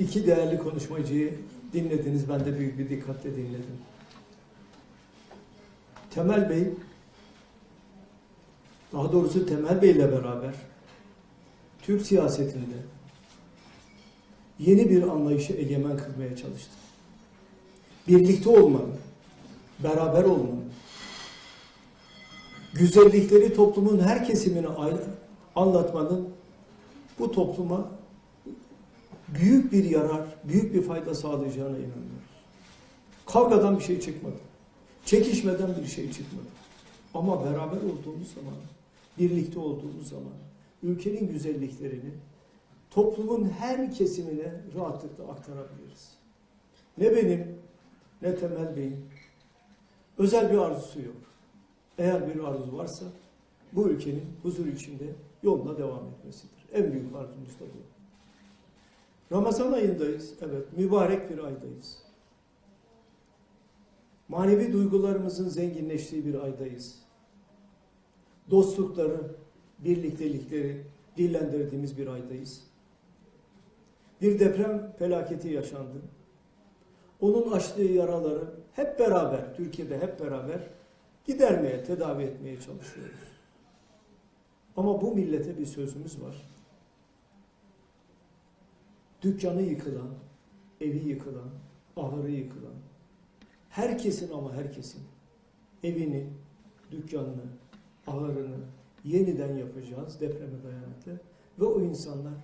İki değerli konuşmacıyı dinlediniz. Ben de büyük bir dikkatle dinledim. Temel Bey, daha doğrusu Temel Bey ile beraber Türk siyasetinde yeni bir anlayışı egemen kılmaya çalıştı. Birlikte olmanın, beraber olmanın, güzellikleri toplumun her kesimine ayrı anlatmanın bu topluma büyük bir yarar, büyük bir fayda sağlayacağına inanıyoruz. Kavgadan bir şey çıkmadı. Çekişmeden bir şey çıkmadı. Ama beraber olduğumuz zaman, birlikte olduğumuz zaman ülkenin güzelliklerini toplumun her kesimine rahatlıkla aktarabiliriz. Ne benim ne Temel Bey'in özel bir arzusu yok. Eğer bir arzu varsa bu ülkenin huzur içinde yoluna devam etmesidir. En büyük arzumuz da bu. Ramazan ayındayız. Evet, mübarek bir aydayız. Manevi duygularımızın zenginleştiği bir aydayız. Dostlukları, birliktelikleri dillendirdiğimiz bir aydayız. Bir deprem felaketi yaşandı. Onun açtığı yaraları hep beraber, Türkiye'de hep beraber gidermeye, tedavi etmeye çalışıyoruz. Ama bu millete bir sözümüz var. Dükkanı yıkılan, evi yıkılan, ahırı yıkılan, herkesin ama herkesin evini, dükkanını, ahırını yeniden yapacağız depreme dayanıklı ve o insanlar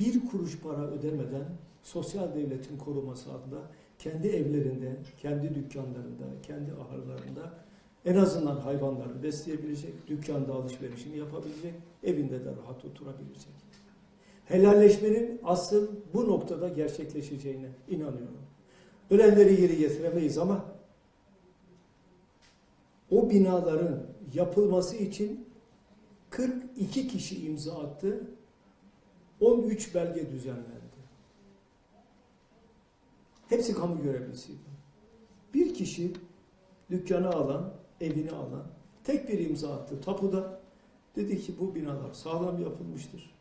bir kuruş para ödemeden sosyal devletin koruması adına kendi evlerinde, kendi dükkanlarında, kendi ahırlarında en azından hayvanlarını besleyebilecek, dükkanda alışverişini yapabilecek, evinde de rahat oturabilecek. Helalleşmenin asıl bu noktada gerçekleşeceğine inanıyorum. Ölenleri geri getiremeyiz ama o binaların yapılması için 42 kişi imza attı, 13 belge düzenlendi. Hepsi kamu görevlisiydi. Bir kişi dükkanı alan, evini alan, tek bir imza attı tapuda. Dedi ki bu binalar sağlam yapılmıştır.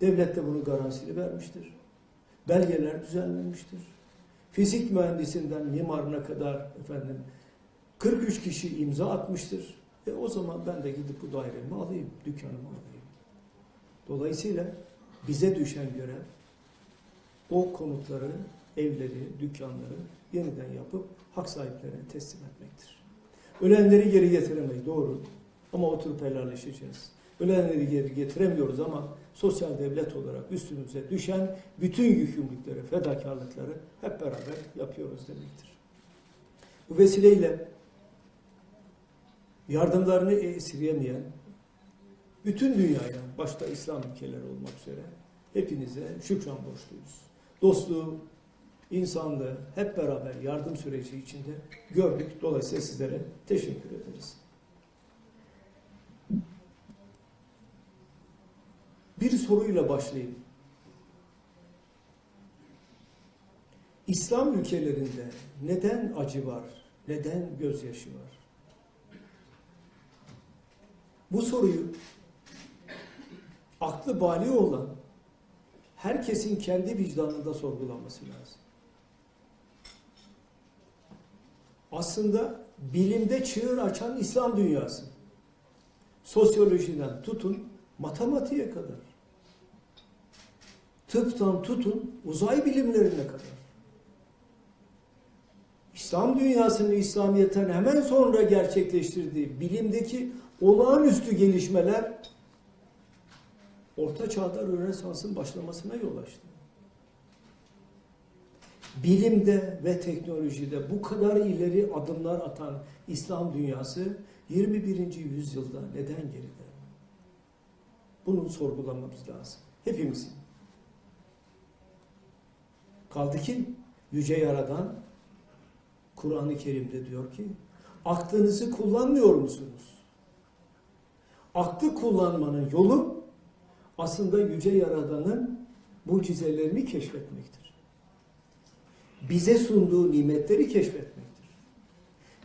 Devlet de bunu garantisini vermiştir. Belgeler düzenlenmiştir. Fizik mühendisinden mimarına kadar efendim 43 kişi imza atmıştır. E o zaman ben de gidip bu dairemi alayım, dükkanımı alayım. Dolayısıyla bize düşen görev o konutları, evleri, dükkanları yeniden yapıp hak sahiplerine teslim etmektir. Ölenleri geri getiremeyiz, doğru. Ama oturup helalleşeceğiz. Ölenleri geri getiremiyoruz ama sosyal devlet olarak üstümüze düşen bütün yükümlülükleri, fedakarlıkları hep beraber yapıyoruz demektir. Bu vesileyle yardımlarını esirgemeyen bütün dünyaya, başta İslam ülkeleri olmak üzere hepinize şükran borçluyuz. Dostluğu, insanlığı hep beraber yardım süreci içinde gördük. Dolayısıyla sizlere teşekkür ederiz. Bir soruyla başlayayım. İslam ülkelerinde neden acı var, neden gözyaşı var? Bu soruyu aklı bali olan herkesin kendi vicdanında sorgulaması lazım. Aslında bilimde çığır açan İslam dünyası. Sosyolojiden tutun matematiğe kadar. Tıptan tutun uzay bilimlerine kadar. İslam dünyasının İslamiyet'ten hemen sonra gerçekleştirdiği bilimdeki olağanüstü gelişmeler Orta Çağ'da Rönesans'ın başlamasına yol açtı. Bilimde ve teknolojide bu kadar ileri adımlar atan İslam dünyası 21. yüzyılda neden geride? Bunu sorgulamamız lazım. Hepimizin. Kaldı ki Yüce Yaradan Kur'an-ı Kerim'de diyor ki aklınızı kullanmıyor musunuz? Aklı kullanmanın yolu aslında Yüce Yaradan'ın mucizelerini keşfetmektir. Bize sunduğu nimetleri keşfetmektir.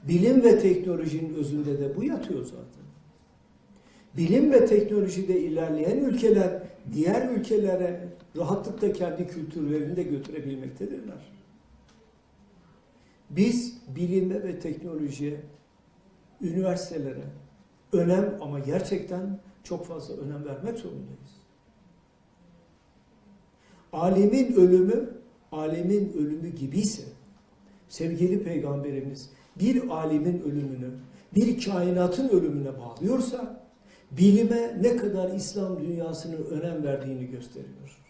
Bilim ve teknolojinin özünde de bu yatıyor zaten. Bilim ve teknolojide ilerleyen ülkeler diğer ülkelere rahatlıkla kendi kültürlerini de götürebilmektedirler. Biz bilime ve teknolojiye, üniversitelere önem ama gerçekten çok fazla önem vermek zorundayız. Alemin ölümü, alemin ölümü gibiyse sevgili peygamberimiz bir alemin ölümünü, bir kainatın ölümüne bağlıyorsa bilime ne kadar İslam dünyasının önem verdiğini gösteriyor.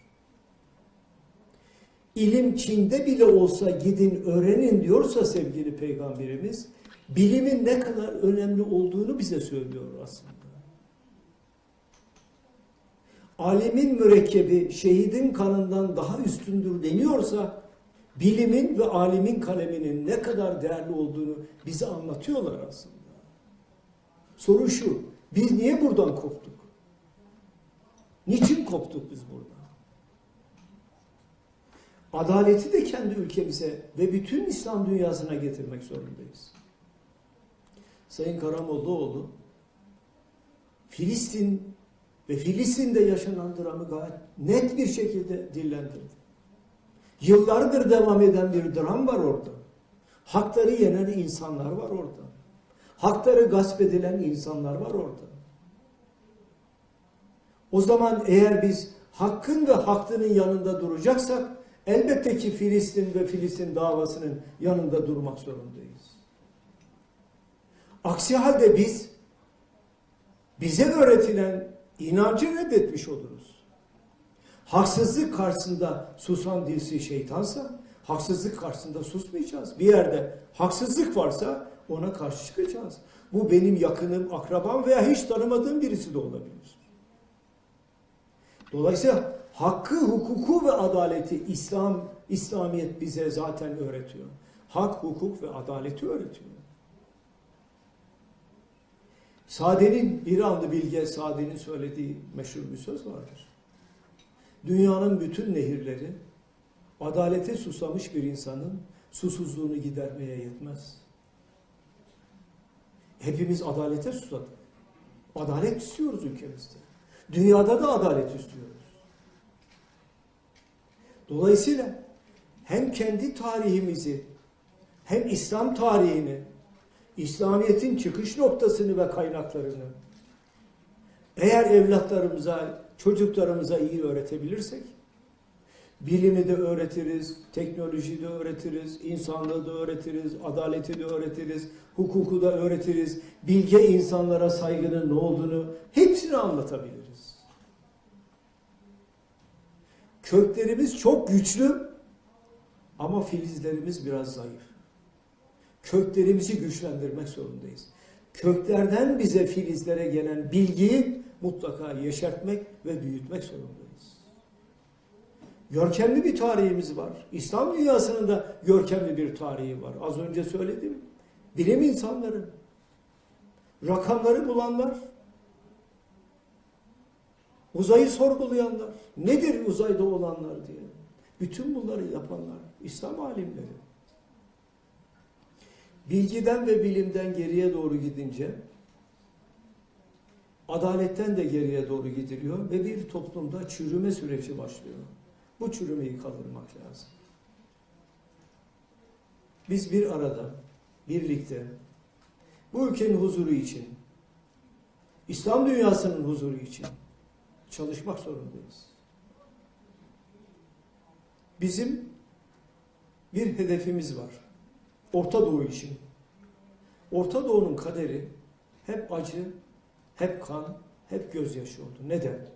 İlim Çin'de bile olsa gidin öğrenin diyorsa sevgili peygamberimiz bilimin ne kadar önemli olduğunu bize söylüyor aslında. Alemin mürekkebi şehidin kanından daha üstündür deniyorsa bilimin ve alimin kaleminin ne kadar değerli olduğunu bize anlatıyorlar aslında. Soru şu, biz niye buradan koptuk? Niçin koptuk biz buradan? Adaleti de kendi ülkemize ve bütün İslam dünyasına getirmek zorundayız. Sayın Karamollaoğlu, Filistin ve Filistin'de yaşanan dramı gayet net bir şekilde dillendirdi. Yıllardır devam eden bir dram var orada. Hakları yenen insanlar var orada. Hakları gasp edilen insanlar var orada. O zaman eğer biz hakkın ve haklının yanında duracaksak elbette ki Filistin ve Filistin davasının yanında durmak zorundayız. Aksi halde biz bize öğretilen inancı reddetmiş oluruz. Haksızlık karşısında susan dilsi şeytansa haksızlık karşısında susmayacağız. Bir yerde haksızlık varsa ona karşı çıkacağız. Bu benim yakınım, akrabam veya hiç tanımadığım birisi de olabilir. Dolayısıyla hakkı, hukuku ve adaleti İslam, İslamiyet bize zaten öğretiyor. Hak, hukuk ve adaleti öğretiyor. Sade'nin, İranlı bilge Sade'nin söylediği meşhur bir söz vardır. Dünyanın bütün nehirleri adalete susamış bir insanın susuzluğunu gidermeye yetmez. Hepimiz adalete susadık. Adalet istiyoruz ülkemizde. Dünyada da adalet istiyoruz. Dolayısıyla hem kendi tarihimizi hem İslam tarihini, İslamiyet'in çıkış noktasını ve kaynaklarını eğer evlatlarımıza, çocuklarımıza iyi öğretebilirsek bilimi de öğretiriz, teknolojiyi de öğretiriz, insanlığı da öğretiriz, adaleti de öğretiriz, hukuku da öğretiriz, bilge insanlara saygının ne olduğunu hepsini anlatabiliriz. Köklerimiz çok güçlü ama filizlerimiz biraz zayıf. Köklerimizi güçlendirmek zorundayız. Köklerden bize filizlere gelen bilgiyi mutlaka yeşertmek ve büyütmek zorundayız. Görkemli bir tarihimiz var. İslam dünyasının da görkemli bir tarihi var. Az önce söyledim. Bilim insanları, rakamları bulanlar, uzayı sorgulayanlar, nedir uzayda olanlar diye. Bütün bunları yapanlar İslam alimleri. Bilgiden ve bilimden geriye doğru gidince adaletten de geriye doğru gidiliyor ve bir toplumda çürüme süreci başlıyor. Bu çürümeyi kaldırmak lazım. Biz bir arada, birlikte bu ülkenin huzuru için, İslam dünyasının huzuru için çalışmak zorundayız. Bizim bir hedefimiz var. Orta Doğu için. Orta Doğu'nun kaderi hep acı, hep kan, hep gözyaşı oldu. Neden?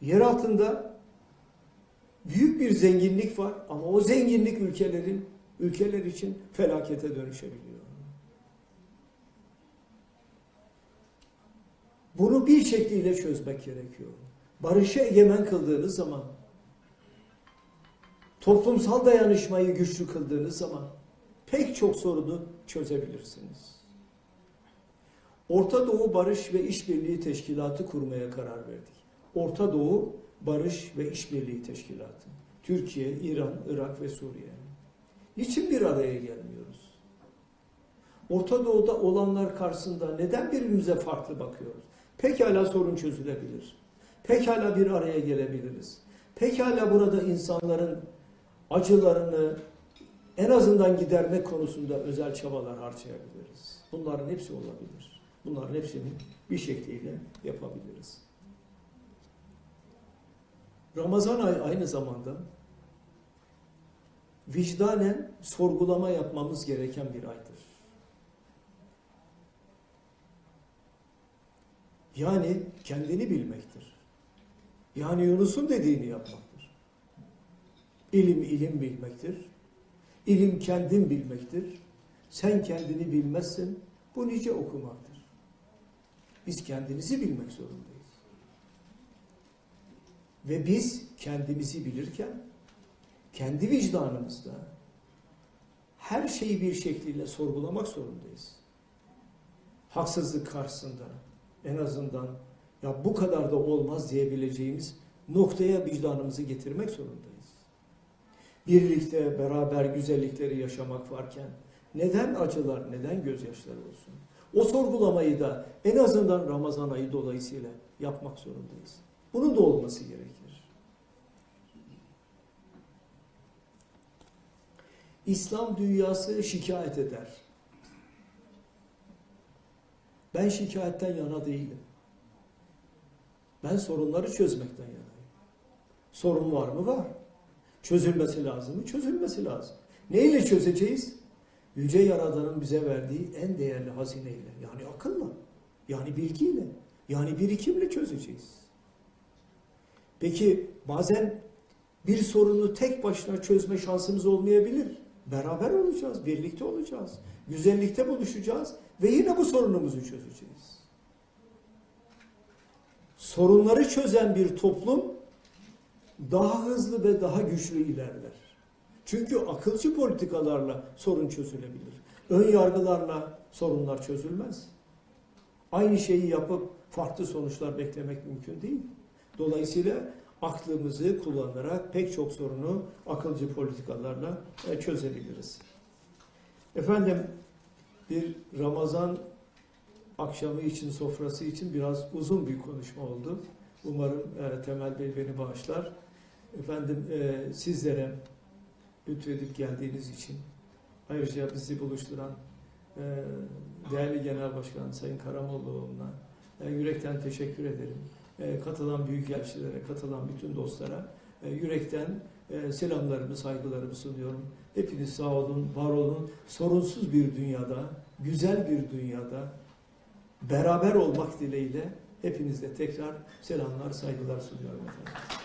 Yer altında büyük bir zenginlik var ama o zenginlik ülkelerin ülkeler için felakete dönüşebiliyor. Bunu bir şekliyle çözmek gerekiyor. Barışı egemen kıldığınız zaman, toplumsal dayanışmayı güçlü kıldığınız zaman pek çok sorunu çözebilirsiniz. Orta Doğu Barış ve İşbirliği Teşkilatı kurmaya karar verdik. Orta Doğu Barış ve İşbirliği Teşkilatı. Türkiye, İran, Irak ve Suriye. Niçin bir araya gelmiyoruz? Orta Doğu'da olanlar karşısında neden birbirimize farklı bakıyoruz? Pekala sorun çözülebilir. Pekala bir araya gelebiliriz. Pekala burada insanların acılarını en azından gidermek konusunda özel çabalar harcayabiliriz. Bunların hepsi olabilir. Bunların hepsini bir şekliyle yapabiliriz. Ramazan ayı aynı zamanda vicdanen sorgulama yapmamız gereken bir aydır. Yani kendini bilmektir. Yani Yunus'un dediğini yapmaktır. İlim ilim bilmektir. İlim kendin bilmektir. Sen kendini bilmezsin. Bu nice okumaktır. Biz kendimizi bilmek zorundayız. Ve biz kendimizi bilirken kendi vicdanımızda her şeyi bir şekliyle sorgulamak zorundayız. Haksızlık karşısında en azından ya bu kadar da olmaz diyebileceğimiz noktaya vicdanımızı getirmek zorundayız. Birlikte beraber güzellikleri yaşamak varken neden acılar, neden gözyaşları olsun? O sorgulamayı da en azından Ramazan ayı dolayısıyla yapmak zorundayız. Bunun da olması gerekir. İslam dünyası şikayet eder. Ben şikayetten yana değilim. Ben sorunları çözmekten yanayım. Sorun var mı? Var. Çözülmesi lazım mı? Çözülmesi lazım. Neyle çözeceğiz? Yüce Yaradan'ın bize verdiği en değerli hazineyle. Yani akılla. Yani bilgiyle. Yani birikimle çözeceğiz. Peki bazen bir sorunu tek başına çözme şansımız olmayabilir. Beraber olacağız, birlikte olacağız. Güzellikte buluşacağız ve yine bu sorunumuzu çözeceğiz. Sorunları çözen bir toplum daha hızlı ve daha güçlü ilerler. Çünkü akılcı politikalarla sorun çözülebilir. Ön yargılarla sorunlar çözülmez. Aynı şeyi yapıp farklı sonuçlar beklemek mümkün değil. Dolayısıyla aklımızı kullanarak pek çok sorunu akılcı politikalarla e, çözebiliriz. Efendim bir Ramazan akşamı için, sofrası için biraz uzun bir konuşma oldu. Umarım e, Temel Bey beni bağışlar. Efendim e, sizlere lütfedip geldiğiniz için ayrıca bizi buluşturan e, değerli Genel Başkan Sayın Karamollaoğlu'na e, yürekten teşekkür ederim. E, katılan büyükelçilere, katılan bütün dostlara e, yürekten e, selamlarımı, saygılarımı sunuyorum. Hepiniz sağ olun, var olun. Sorunsuz bir dünyada, güzel bir dünyada beraber olmak dileğiyle hepinizle tekrar selamlar, saygılar sunuyorum efendim.